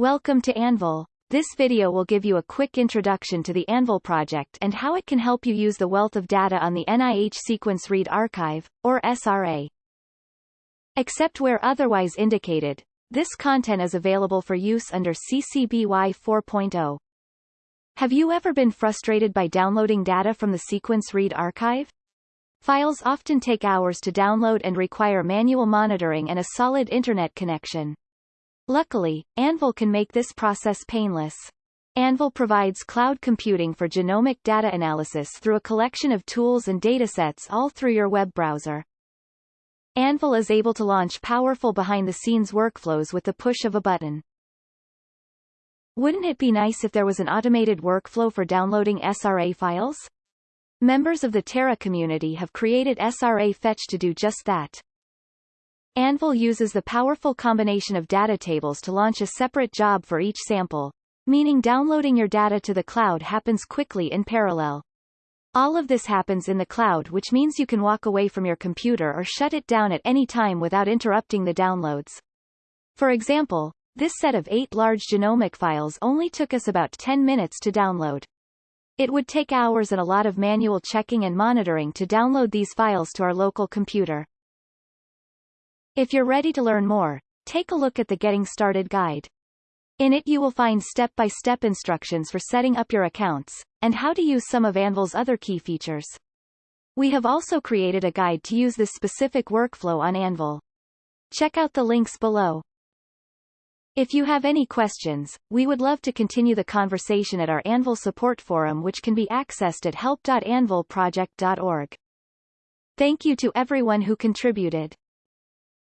Welcome to Anvil. This video will give you a quick introduction to the Anvil project and how it can help you use the wealth of data on the NIH Sequence Read Archive, or SRA. Except where otherwise indicated, this content is available for use under CC BY 4.0. Have you ever been frustrated by downloading data from the Sequence Read Archive? Files often take hours to download and require manual monitoring and a solid internet connection. Luckily, Anvil can make this process painless. Anvil provides cloud computing for genomic data analysis through a collection of tools and datasets all through your web browser. Anvil is able to launch powerful behind-the-scenes workflows with the push of a button. Wouldn't it be nice if there was an automated workflow for downloading SRA files? Members of the Terra community have created SRA Fetch to do just that. Anvil uses the powerful combination of data tables to launch a separate job for each sample, meaning downloading your data to the cloud happens quickly in parallel. All of this happens in the cloud which means you can walk away from your computer or shut it down at any time without interrupting the downloads. For example, this set of eight large genomic files only took us about 10 minutes to download. It would take hours and a lot of manual checking and monitoring to download these files to our local computer. If you're ready to learn more, take a look at the Getting Started guide. In it you will find step-by-step -step instructions for setting up your accounts, and how to use some of Anvil's other key features. We have also created a guide to use this specific workflow on Anvil. Check out the links below. If you have any questions, we would love to continue the conversation at our Anvil support forum which can be accessed at help.anvilproject.org. Thank you to everyone who contributed.